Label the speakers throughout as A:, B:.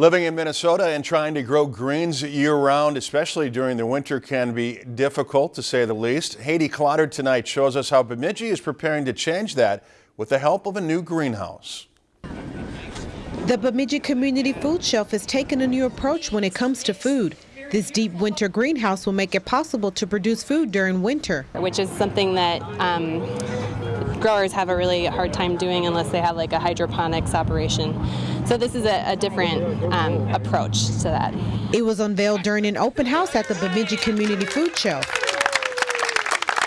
A: Living in Minnesota and trying to grow greens year-round, especially during the winter, can be difficult to say the least. Haiti Clotter tonight shows us how Bemidji is preparing to change that with the help of a new greenhouse.
B: The Bemidji Community Food Shelf has taken a new approach when it comes to food. This deep winter greenhouse will make it possible to produce food during winter.
C: Which is something that um, growers have a really hard time doing unless they have like a hydroponics operation. So this is a, a different um, approach to that.
B: It was unveiled during an open house at the Bemidji Community Food Shelf.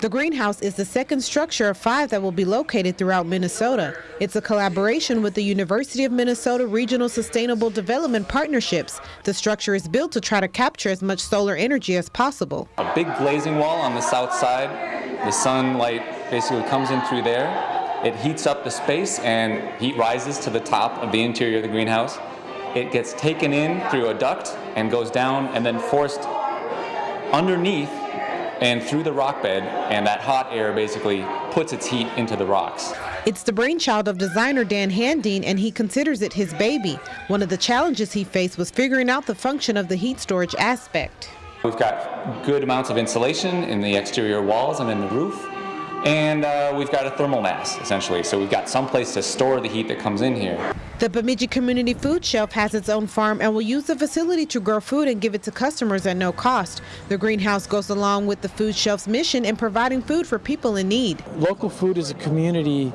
B: The greenhouse is the second structure of five that will be located throughout Minnesota. It's a collaboration with the University of Minnesota Regional Sustainable Development Partnerships. The structure is built to try to capture as much solar energy as possible.
D: A big glazing wall on the south side. The sunlight basically comes in through there. It heats up the space and heat rises to the top of the interior of the greenhouse. It gets taken in through a duct and goes down and then forced underneath and through the rock bed and that hot air basically puts its heat into the rocks.
B: It's the brainchild of designer Dan Handeen and he considers it his baby. One of the challenges he faced was figuring out the function of the heat storage aspect.
D: We've got good amounts of insulation in the exterior walls and in the roof and uh, we've got a thermal mass essentially so we've got some place to store the heat that comes in here.
B: The Bemidji Community Food Shelf has its own farm and will use the facility to grow food and give it to customers at no cost. The greenhouse goes along with the food shelf's mission in providing food for people in need.
E: Local food is a community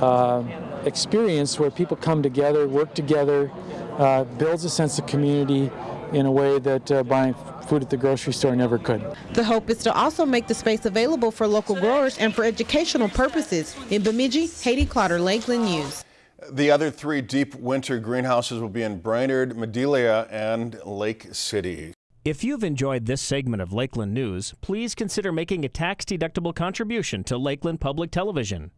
E: uh, experience where people come together, work together, uh, builds a sense of community in a way that uh, buying food at the grocery store never could.
B: The hope is to also make the space available for local growers and for educational purposes. In Bemidji, Haiti Clotter, Lakeland News.
A: The other three deep winter greenhouses will be in Brainerd, Madelia, and Lake City.
F: If you've enjoyed this segment of Lakeland News, please consider making a tax-deductible contribution to Lakeland Public Television.